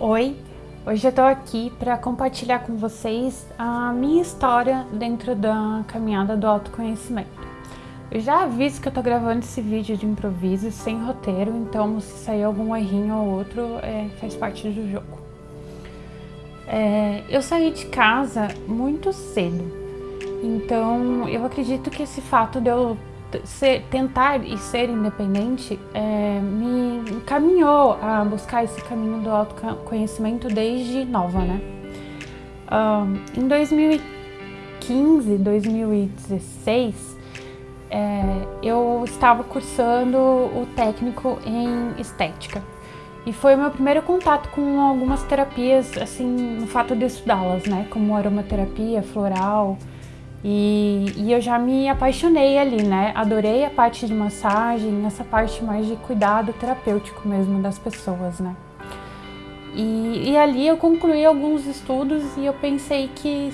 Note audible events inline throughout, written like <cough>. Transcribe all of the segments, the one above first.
Oi, hoje eu tô aqui para compartilhar com vocês a minha história dentro da caminhada do autoconhecimento. Eu já aviso que eu tô gravando esse vídeo de improviso sem roteiro, então se sair algum errinho ou outro, é, faz parte do jogo. É, eu saí de casa muito cedo, então eu acredito que esse fato de eu ser, tentar e ser independente é, me encaminhou a buscar esse caminho do autoconhecimento desde nova, né? Um, em 2015, 2016, é, eu estava cursando o técnico em estética. E foi o meu primeiro contato com algumas terapias, assim, no fato de estudá-las, né? Como aromaterapia, floral, e, e, eu já me apaixonei ali, né? Adorei a parte de massagem, essa parte mais de cuidado terapêutico mesmo das pessoas, né? E, e ali eu concluí alguns estudos e eu pensei que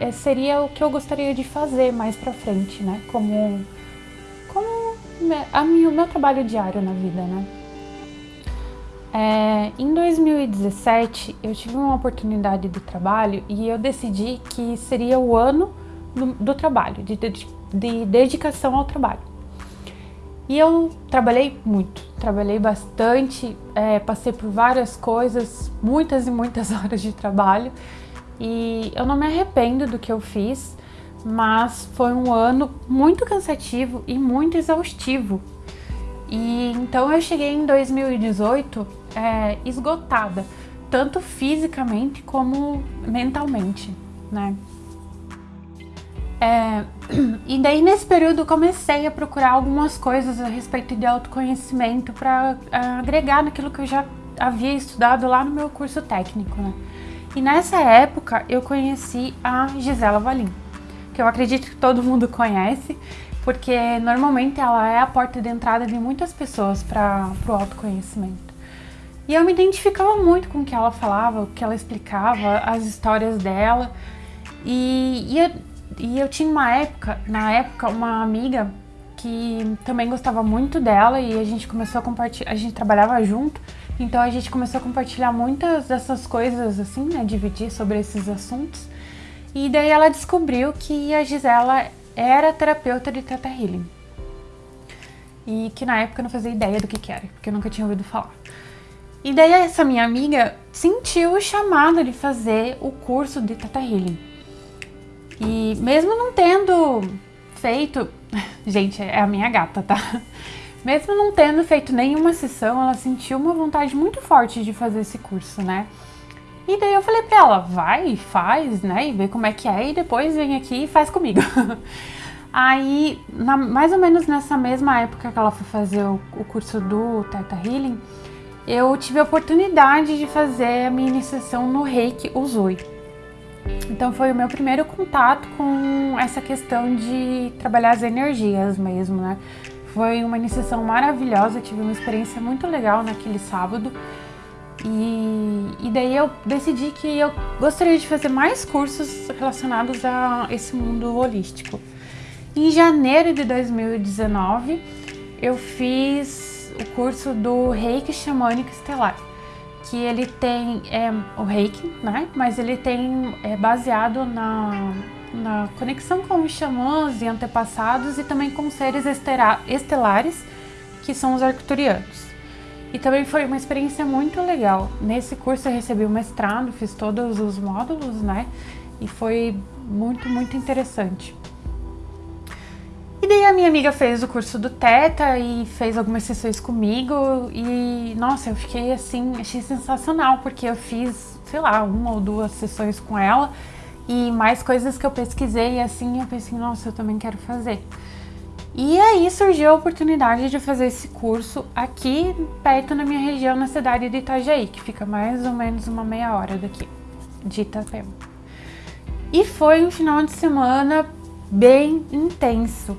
é, seria o que eu gostaria de fazer mais pra frente, né? Como, como a minha, o meu trabalho diário na vida, né? É, em 2017 eu tive uma oportunidade de trabalho e eu decidi que seria o ano do, do trabalho, de, de, de dedicação ao trabalho. E eu trabalhei muito, trabalhei bastante, é, passei por várias coisas, muitas e muitas <laughs> horas de trabalho e eu não me arrependo do que eu fiz, mas foi um ano muito cansativo e muito exaustivo. E então eu cheguei em 2018 é, esgotada, tanto fisicamente como mentalmente, né? É, <clears throat> e daí nesse período comecei a procurar algumas coisas a respeito de autoconhecimento para agregar naquilo que eu já havia estudado lá no meu curso técnico, né? E nessa época eu conheci a Gisela Valim, que eu acredito que todo mundo conhece, porque normalmente ela é a porta de entrada de muitas pessoas para o autoconhecimento. E eu me identificava muito com o que ela falava, o que ela explicava, as histórias dela. E, e e eu tinha uma época, na época, uma amiga que também gostava muito dela e a gente começou a compartilhar, a gente trabalhava junto, então a gente começou a compartilhar muitas dessas coisas assim, né, dividir sobre esses assuntos. E daí ela descobriu que a Gisela era terapeuta de Teta Healing. E que na época eu não fazia ideia do que, que era, porque eu nunca tinha ouvido falar. E daí essa minha amiga sentiu o chamado de fazer o curso de Teta Healing. E mesmo não tendo feito... <laughs> Gente, é a minha gata, tá? Mesmo não tendo feito nenhuma sessão, ela sentiu uma vontade muito forte de fazer esse curso, né? E daí eu falei pra ela, vai, faz, né? E vê como é que é e depois vem aqui e faz comigo. <laughs> Aí, na, mais ou menos nessa mesma época que ela foi fazer o, o curso do Teta Healing, eu tive a oportunidade de fazer a minha iniciação no Reiki Uzui. Então foi o meu primeiro contato com essa questão de trabalhar as energias mesmo, né? Foi uma iniciação maravilhosa, tive uma experiência muito legal naquele sábado. E, e daí eu decidi que eu gostaria de fazer mais cursos relacionados a esse mundo holístico. Em janeiro de 2019, eu fiz o curso do Reiki Xamânico Estelar que ele tem é, o reiki, né? Mas ele tem é baseado na, na conexão com os xamãs e antepassados e também com seres estelares, que são os arcturianos. E também foi uma experiência muito legal. Nesse curso eu recebi o mestrado, fiz todos os módulos, né? E foi muito, muito interessante. Daí a minha amiga fez o curso do Teta e fez algumas sessões comigo e, nossa, eu fiquei assim, achei sensacional, porque eu fiz, sei lá, uma ou duas sessões com ela e mais coisas que eu pesquisei e assim, eu pensei, nossa, eu também quero fazer. E aí surgiu a oportunidade de fazer esse curso aqui perto na minha região, na cidade de Itajaí, que fica mais ou menos uma meia hora daqui, de Itapema. E foi um final de semana bem intenso,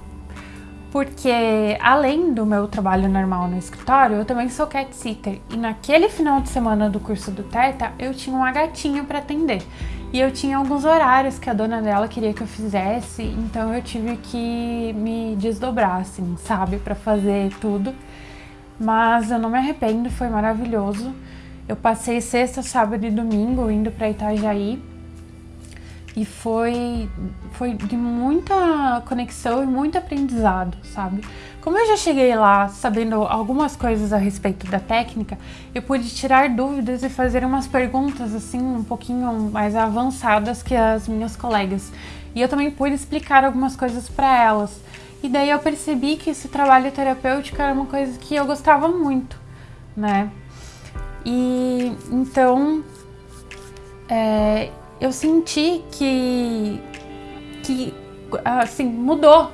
porque além do meu trabalho normal no escritório, eu também sou cat sitter e naquele final de semana do curso do Teta eu tinha uma gatinha para atender e eu tinha alguns horários que a dona dela queria que eu fizesse, então eu tive que me desdobrar, assim, sabe, para fazer tudo. Mas eu não me arrependo, foi maravilhoso. Eu passei sexta, sábado e domingo indo para Itajaí e foi, foi de muita conexão e muito aprendizado, sabe? Como eu já cheguei lá sabendo algumas coisas a respeito da técnica, eu pude tirar dúvidas e fazer umas perguntas assim um pouquinho mais avançadas que as minhas colegas. E eu também pude explicar algumas coisas para elas. E daí eu percebi que esse trabalho terapêutico era uma coisa que eu gostava muito, né? E então é, eu senti que, que assim, mudou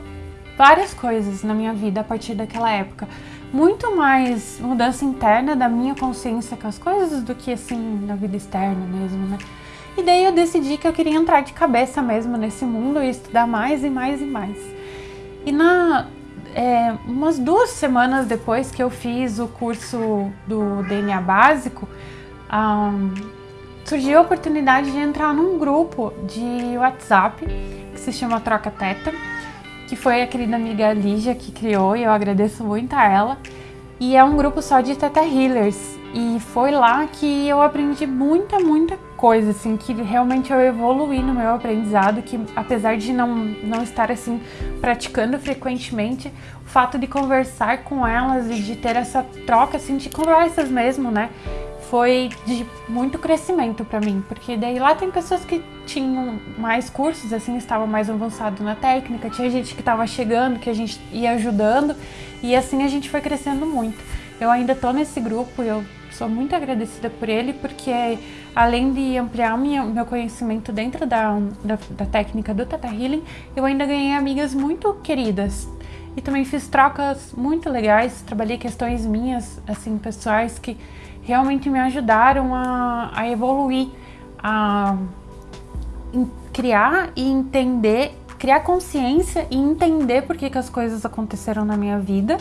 várias coisas na minha vida a partir daquela época. Muito mais mudança interna da minha consciência com as coisas do que assim na vida externa mesmo, né? E daí eu decidi que eu queria entrar de cabeça mesmo nesse mundo e estudar mais e mais e mais. E na é, umas duas semanas depois que eu fiz o curso do DNA básico, um, surgiu a oportunidade de entrar num grupo de WhatsApp que se chama Troca Teta, que foi a querida amiga Lígia que criou e eu agradeço muito a ela. E é um grupo só de Teta Healers. E foi lá que eu aprendi muita, muita coisa, assim, que realmente eu evoluí no meu aprendizado, que apesar de não, não estar, assim, praticando frequentemente, o fato de conversar com elas e de ter essa troca, assim, de conversas mesmo, né, foi de muito crescimento para mim, porque daí lá tem pessoas que tinham mais cursos, assim, estavam mais avançados na técnica, tinha gente que estava chegando, que a gente ia ajudando, e assim a gente foi crescendo muito. Eu ainda tô nesse grupo, eu sou muito agradecida por ele, porque além de ampliar minha, meu conhecimento dentro da, da, da técnica do Tata Healing, eu ainda ganhei amigas muito queridas, e também fiz trocas muito legais, trabalhei questões minhas, assim, pessoais que realmente me ajudaram a, a evoluir, a criar e entender, criar consciência e entender por que, que as coisas aconteceram na minha vida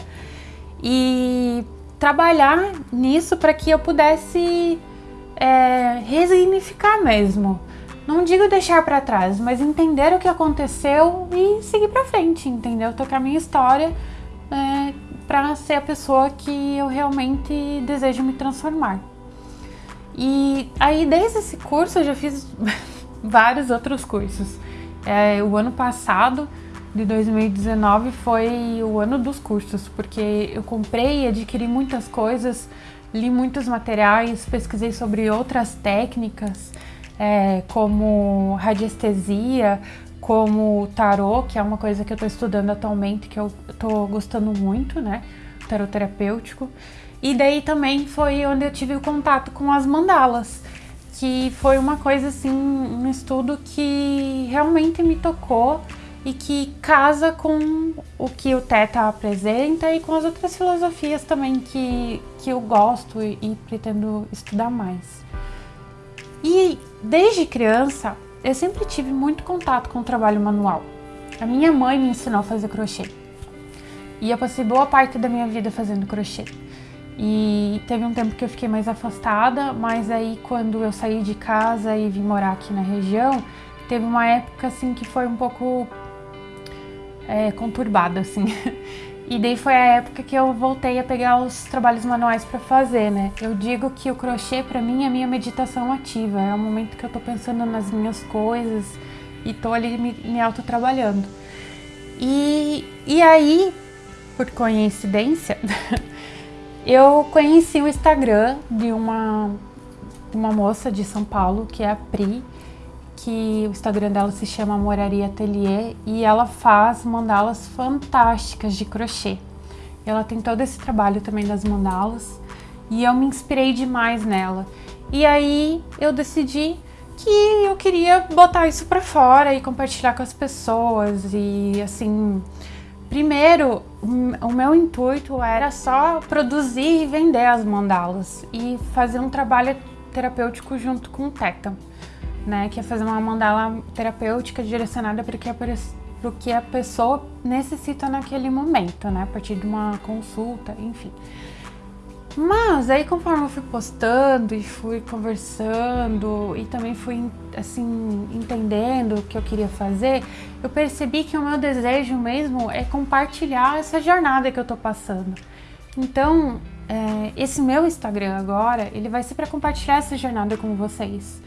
e trabalhar nisso para que eu pudesse é, resignificar mesmo. Não digo deixar para trás, mas entender o que aconteceu e seguir para frente, entendeu? Tocar minha história é, para ser a pessoa que eu realmente desejo me transformar. E aí, desde esse curso, eu já fiz <laughs> vários outros cursos. É, o ano passado, de 2019, foi o ano dos cursos, porque eu comprei e adquiri muitas coisas, li muitos materiais, pesquisei sobre outras técnicas, é, como radiestesia, como tarô, que é uma coisa que eu estou estudando atualmente, que eu estou gostando muito, né? Tarô terapêutico. E daí também foi onde eu tive o contato com as mandalas, que foi uma coisa assim, um estudo que realmente me tocou e que casa com o que o Teta apresenta e com as outras filosofias também que, que eu gosto e, e pretendo estudar mais. E desde criança eu sempre tive muito contato com o trabalho manual. A minha mãe me ensinou a fazer crochê. E eu passei boa parte da minha vida fazendo crochê. E teve um tempo que eu fiquei mais afastada, mas aí quando eu saí de casa e vim morar aqui na região, teve uma época assim que foi um pouco é, conturbada, assim. <laughs> E daí foi a época que eu voltei a pegar os trabalhos manuais para fazer, né? Eu digo que o crochê para mim é minha meditação ativa, é o momento que eu tô pensando nas minhas coisas e tô ali me, me auto-trabalhando. E, e aí, por coincidência, <laughs> eu conheci o Instagram de uma, uma moça de São Paulo, que é a Pri, que o Instagram dela se chama Moraria Atelier e ela faz mandalas fantásticas de crochê. Ela tem todo esse trabalho também das mandalas e eu me inspirei demais nela. E aí eu decidi que eu queria botar isso para fora e compartilhar com as pessoas e assim, primeiro o meu intuito era só produzir e vender as mandalas e fazer um trabalho terapêutico junto com o Teta né? Que é fazer uma mandala terapêutica direcionada para o que, a, pessoa necessita naquele momento, né? A partir de uma consulta, enfim. Mas aí conforme eu fui postando e fui conversando e também fui assim entendendo o que eu queria fazer, eu percebi que o meu desejo mesmo é compartilhar essa jornada que eu tô passando. Então, é, esse meu Instagram agora, ele vai ser para compartilhar essa jornada com vocês,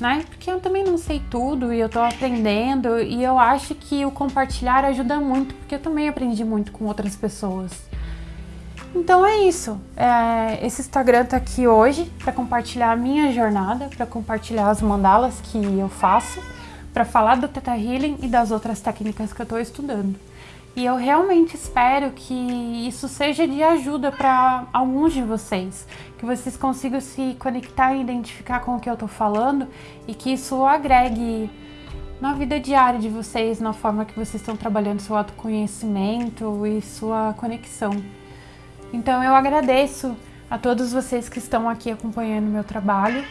né? Porque eu também não sei tudo e eu tô aprendendo e eu acho que o compartilhar ajuda muito, porque eu também aprendi muito com outras pessoas. Então é isso. É, esse Instagram tá aqui hoje para compartilhar a minha jornada, para compartilhar as mandalas que eu faço, para falar do Theta Healing e das outras técnicas que eu estou estudando. E eu realmente espero que isso seja de ajuda para alguns de vocês, que vocês consigam se conectar e identificar com o que eu estou falando e que isso agregue na vida diária de vocês, na forma que vocês estão trabalhando seu autoconhecimento e sua conexão. Então eu agradeço a todos vocês que estão aqui acompanhando meu trabalho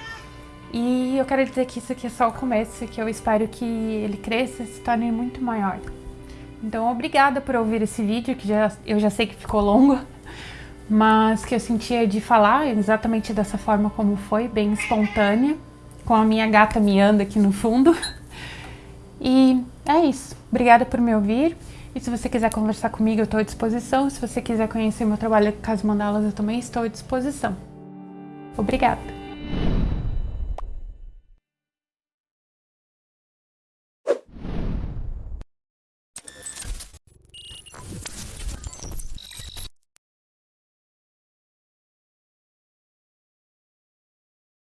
e eu quero dizer que isso aqui é só o começo, que eu espero que ele cresça e se torne muito maior. Então, obrigada por ouvir esse vídeo, que já, eu já sei que ficou longo, mas que eu sentia de falar exatamente dessa forma como foi, bem espontânea, com a minha gata miando aqui no fundo. E é isso. Obrigada por me ouvir. E se você quiser conversar comigo, eu estou à disposição. Se você quiser conhecer meu trabalho as mandalas, eu também estou à disposição. Obrigada!